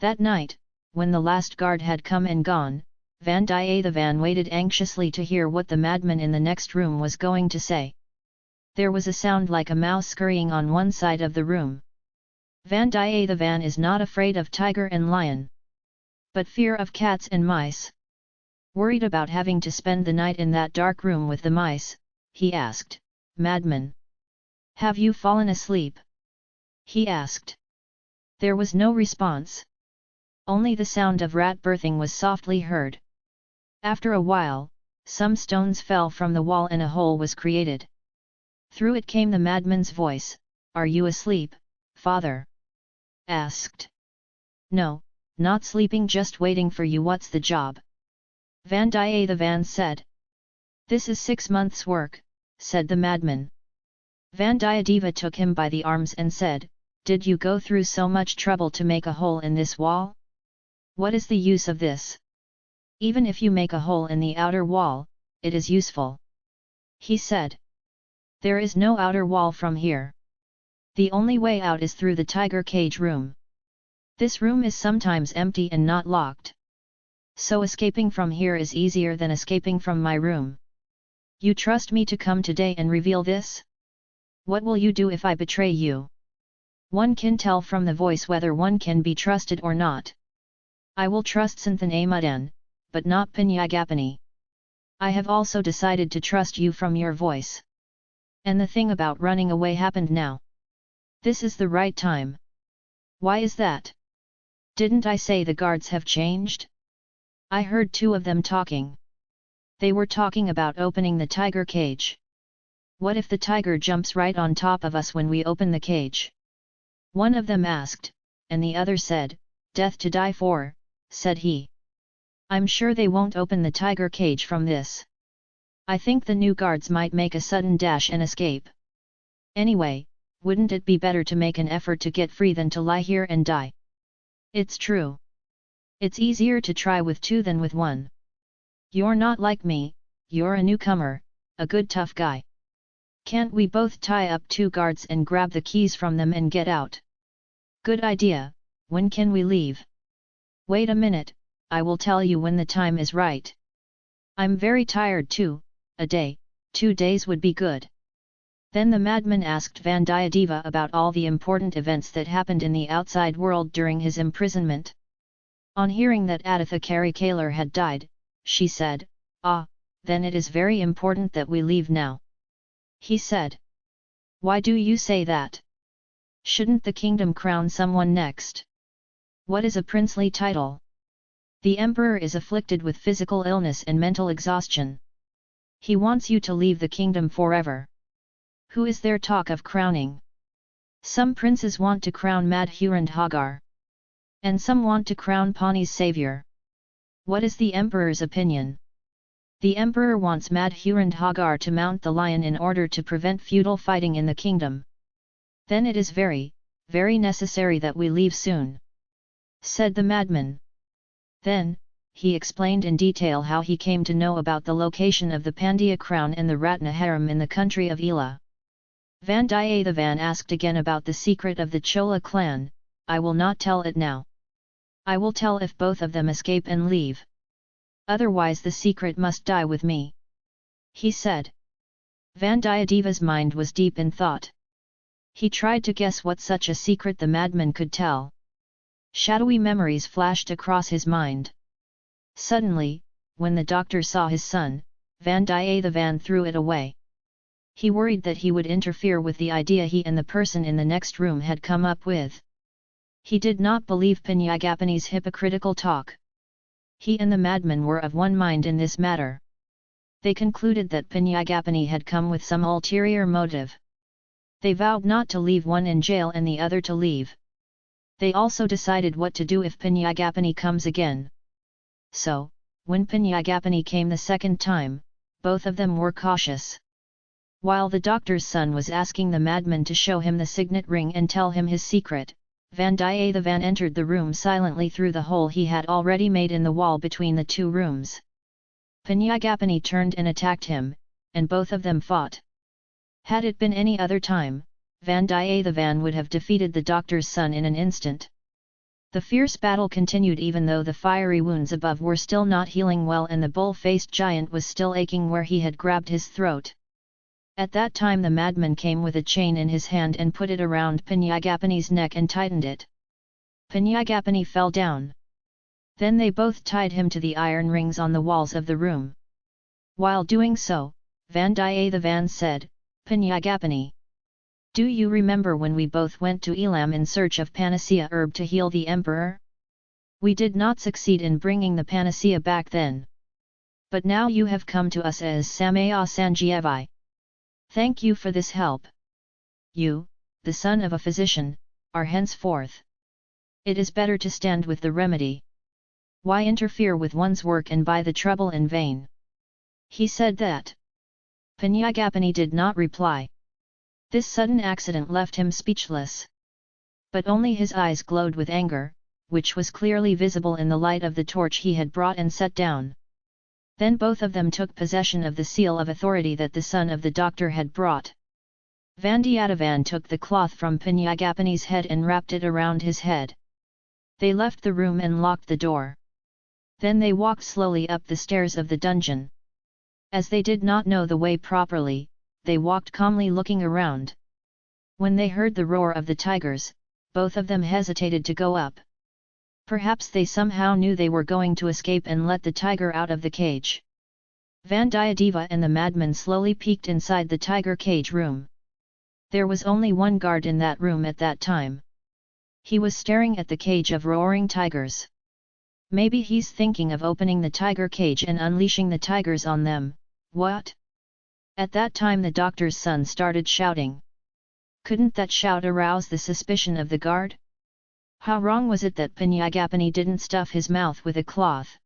That night, when the last guard had come and gone, Vandiyathevan waited anxiously to hear what the madman in the next room was going to say. There was a sound like a mouse scurrying on one side of the room. Vandiyathevan is not afraid of tiger and lion. But fear of cats and mice. Worried about having to spend the night in that dark room with the mice, he asked, Madman! Have you fallen asleep? He asked. There was no response. Only the sound of rat birthing was softly heard. After a while, some stones fell from the wall and a hole was created. Through it came the madman's voice, Are you asleep, father? Asked. No, not sleeping just waiting for you what's the job? Vandiyathevan said. This is six months' work, said the madman. Vandiyadeva took him by the arms and said, Did you go through so much trouble to make a hole in this wall? What is the use of this? Even if you make a hole in the outer wall, it is useful. He said. There is no outer wall from here. The only way out is through the tiger cage room. This room is sometimes empty and not locked. So escaping from here is easier than escaping from my room. You trust me to come today and reveal this? What will you do if I betray you? One can tell from the voice whether one can be trusted or not. I will trust Santhan Amudan, but not Pinyagapani. I have also decided to trust you from your voice. And the thing about running away happened now. This is the right time. Why is that? Didn't I say the guards have changed? I heard two of them talking. They were talking about opening the tiger cage. What if the tiger jumps right on top of us when we open the cage? One of them asked, and the other said, Death to die for, said he. I'm sure they won't open the tiger cage from this. I think the new guards might make a sudden dash and escape. Anyway, wouldn't it be better to make an effort to get free than to lie here and die? It's true. It's easier to try with two than with one. You're not like me, you're a newcomer, a good tough guy. Can't we both tie up two guards and grab the keys from them and get out? Good idea, when can we leave? Wait a minute, I will tell you when the time is right. I'm very tired too, a day, two days would be good. Then the madman asked Vandiyadeva about all the important events that happened in the outside world during his imprisonment. On hearing that Aditha Karikalar had died, she said, Ah, then it is very important that we leave now. He said. Why do you say that? Shouldn't the kingdom crown someone next? What is a princely title? The emperor is afflicted with physical illness and mental exhaustion. He wants you to leave the kingdom forever. Who is there talk of crowning? Some princes want to crown Madhurandhagar. And some want to crown Pani's savior. What is the emperor's opinion? The emperor wants Madhurandhagar to mount the lion in order to prevent feudal fighting in the kingdom. Then it is very, very necessary that we leave soon. Said the madman. Then, he explained in detail how he came to know about the location of the Pandya crown and the Ratna harem in the country of Ela. Vandiyathevan asked again about the secret of the Chola clan, I will not tell it now. I will tell if both of them escape and leave. Otherwise the secret must die with me. He said. Vandiyadeva's mind was deep in thought. He tried to guess what such a secret the madman could tell. Shadowy memories flashed across his mind. Suddenly, when the doctor saw his son, Vandiyathevan threw it away. He worried that he would interfere with the idea he and the person in the next room had come up with. He did not believe Pinyagapani's hypocritical talk. He and the madman were of one mind in this matter. They concluded that Pinyagapani had come with some ulterior motive. They vowed not to leave one in jail and the other to leave. They also decided what to do if Pinyagapani comes again. So, when Pinyagapani came the second time, both of them were cautious. While the doctor's son was asking the madman to show him the signet ring and tell him his secret, Vandiyathevan entered the room silently through the hole he had already made in the wall between the two rooms. Pinyagapani turned and attacked him, and both of them fought. Had it been any other time, Vandiyathevan would have defeated the doctor's son in an instant. The fierce battle continued even though the fiery wounds above were still not healing well and the bull-faced giant was still aching where he had grabbed his throat. At that time the madman came with a chain in his hand and put it around Pinyagapani's neck and tightened it. Pinyagapani fell down. Then they both tied him to the iron rings on the walls of the room. While doing so, Vandiyathevan said, Pinyagapani. Do you remember when we both went to Elam in search of panacea herb to heal the emperor? We did not succeed in bringing the panacea back then. But now you have come to us as Samaya Sanjeevi. Thank you for this help. You, the son of a physician, are henceforth. It is better to stand with the remedy. Why interfere with one's work and buy the trouble in vain? He said that. Pinyagapani did not reply. This sudden accident left him speechless. But only his eyes glowed with anger, which was clearly visible in the light of the torch he had brought and set down. Then both of them took possession of the seal of authority that the son of the doctor had brought. Vandiyathevan took the cloth from Pinyagapani's head and wrapped it around his head. They left the room and locked the door. Then they walked slowly up the stairs of the dungeon. As they did not know the way properly, they walked calmly looking around. When they heard the roar of the tigers, both of them hesitated to go up. Perhaps they somehow knew they were going to escape and let the tiger out of the cage. Vandiyadeva and the madman slowly peeked inside the tiger cage room. There was only one guard in that room at that time. He was staring at the cage of roaring tigers. Maybe he's thinking of opening the tiger cage and unleashing the tigers on them, what? At that time the doctor's son started shouting. Couldn't that shout arouse the suspicion of the guard? How wrong was it that Pinyagapani didn't stuff his mouth with a cloth?